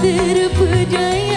terpedaya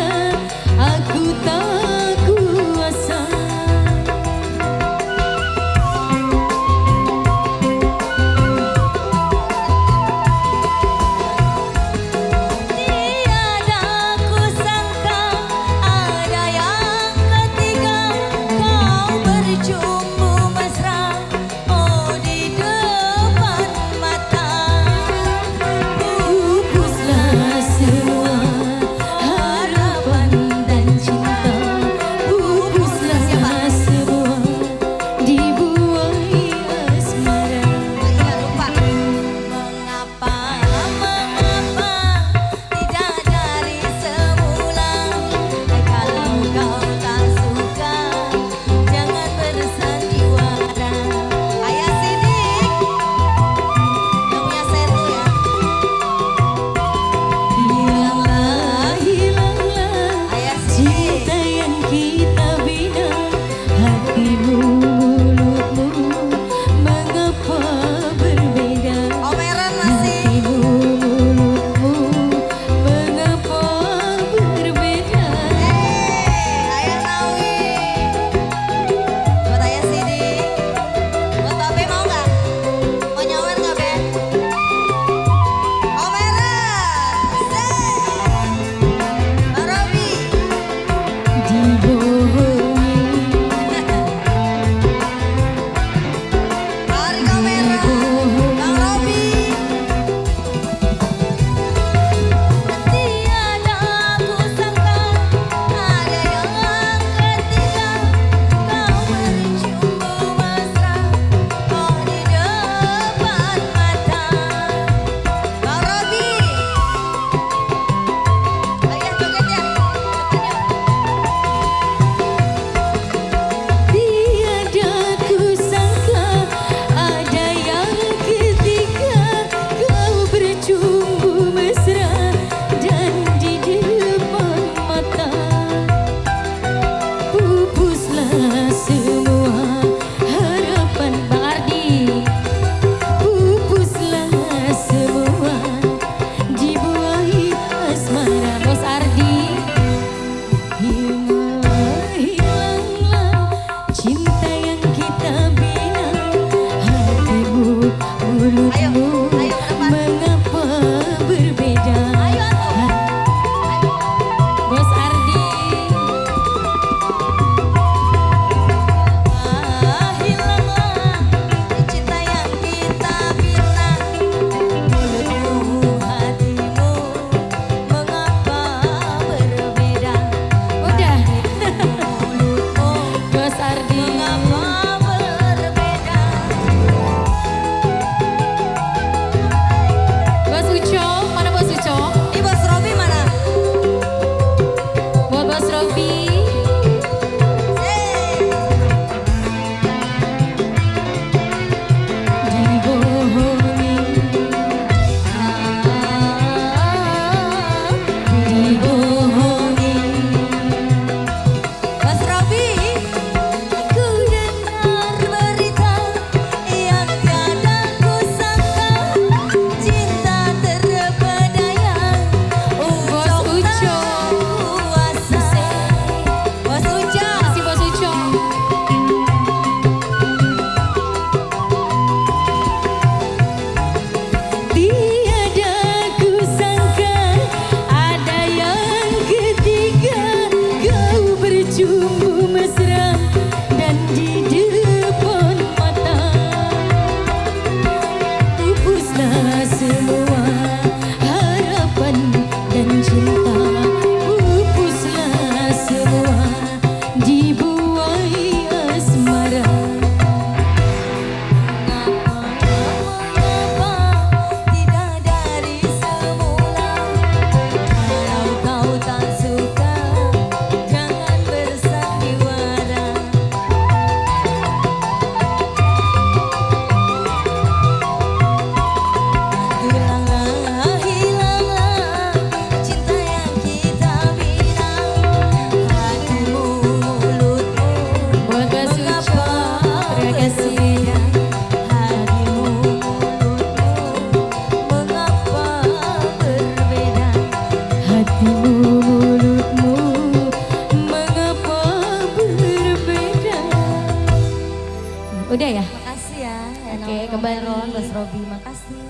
Udah ya? Makasih ya. Oke, kembali. Mas Robi, makasih.